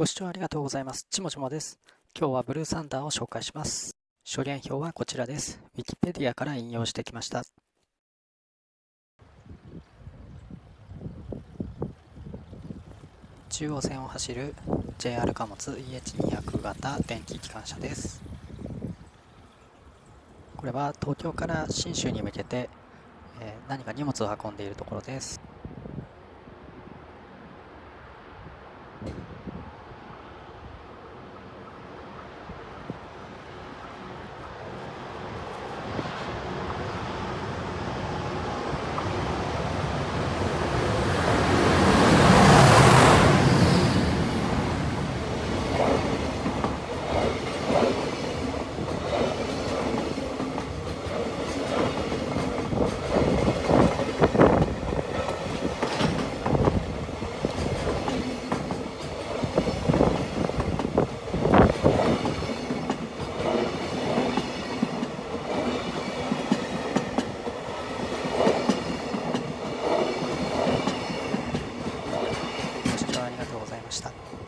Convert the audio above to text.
ご視聴ありがとうございます。ちもちもです。今日はブルーサンダーを紹介します。諸言表はこちらです。ウィキペディアから引用してきました。中央線を走る JR 貨物 EH200 型電気機関車です。これは東京から信州に向けて、えー、何か荷物を運んでいるところです。 시다.